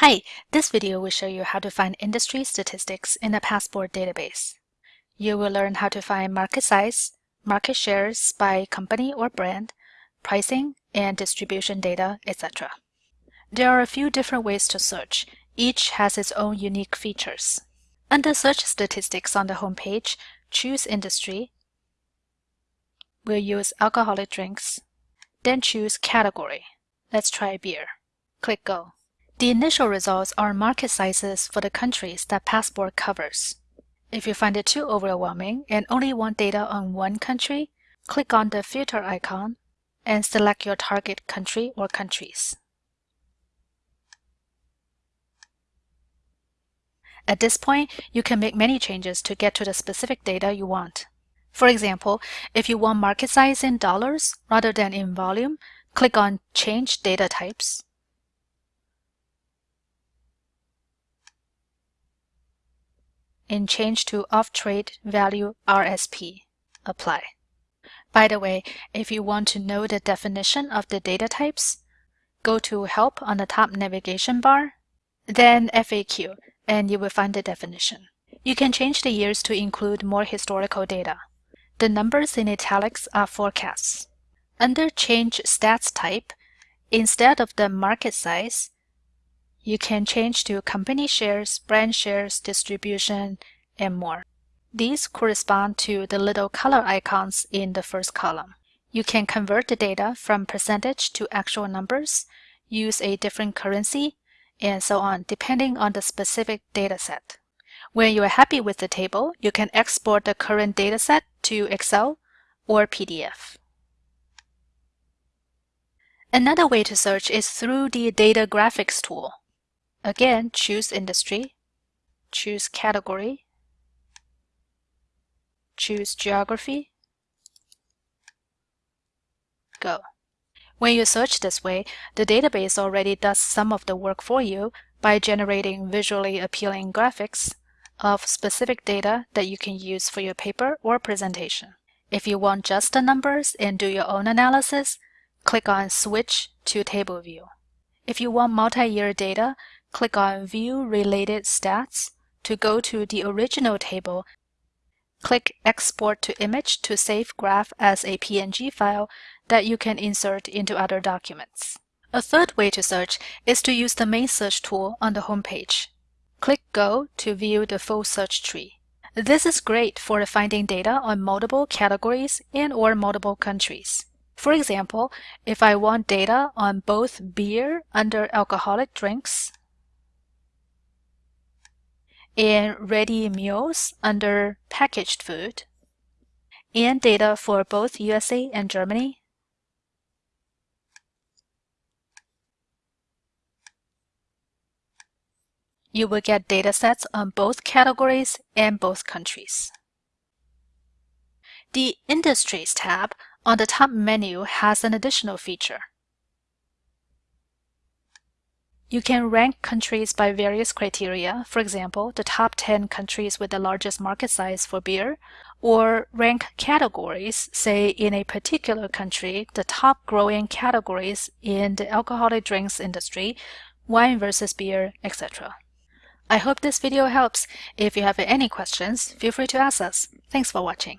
Hi, this video will show you how to find industry statistics in a Passport database. You will learn how to find market size, market shares by company or brand, pricing and distribution data, etc. There are a few different ways to search. Each has its own unique features. Under Search Statistics on the home page, choose Industry. We'll use alcoholic drinks. Then choose Category. Let's try beer. Click Go. The initial results are market sizes for the countries that Passport covers. If you find it too overwhelming and only want data on one country, click on the filter icon and select your target country or countries. At this point, you can make many changes to get to the specific data you want. For example, if you want market size in dollars rather than in volume, click on Change Data Types and change to off-trade value RSP. Apply. By the way, if you want to know the definition of the data types, go to Help on the top navigation bar, then FAQ, and you will find the definition. You can change the years to include more historical data. The numbers in italics are forecasts. Under Change Stats Type, instead of the market size, you can change to company shares, brand shares, distribution, and more. These correspond to the little color icons in the first column. You can convert the data from percentage to actual numbers, use a different currency, and so on, depending on the specific dataset. When you are happy with the table, you can export the current dataset to Excel or PDF. Another way to search is through the Data Graphics tool. Again, choose Industry, choose Category, choose Geography, go. When you search this way, the database already does some of the work for you by generating visually appealing graphics of specific data that you can use for your paper or presentation. If you want just the numbers and do your own analysis, click on Switch to Table View. If you want multi-year data, click on View Related Stats to go to the original table. Click Export to Image to save graph as a PNG file that you can insert into other documents. A third way to search is to use the main search tool on the home page. Click Go to view the full search tree. This is great for finding data on multiple categories and or multiple countries. For example, if I want data on both beer under alcoholic drinks and ready meals under packaged food, and data for both USA and Germany, you will get datasets on both categories and both countries. The Industries tab on the top menu has an additional feature. You can rank countries by various criteria, for example, the top 10 countries with the largest market size for beer, or rank categories, say in a particular country, the top growing categories in the alcoholic drinks industry, wine versus beer, etc. I hope this video helps. If you have any questions, feel free to ask us. Thanks for watching.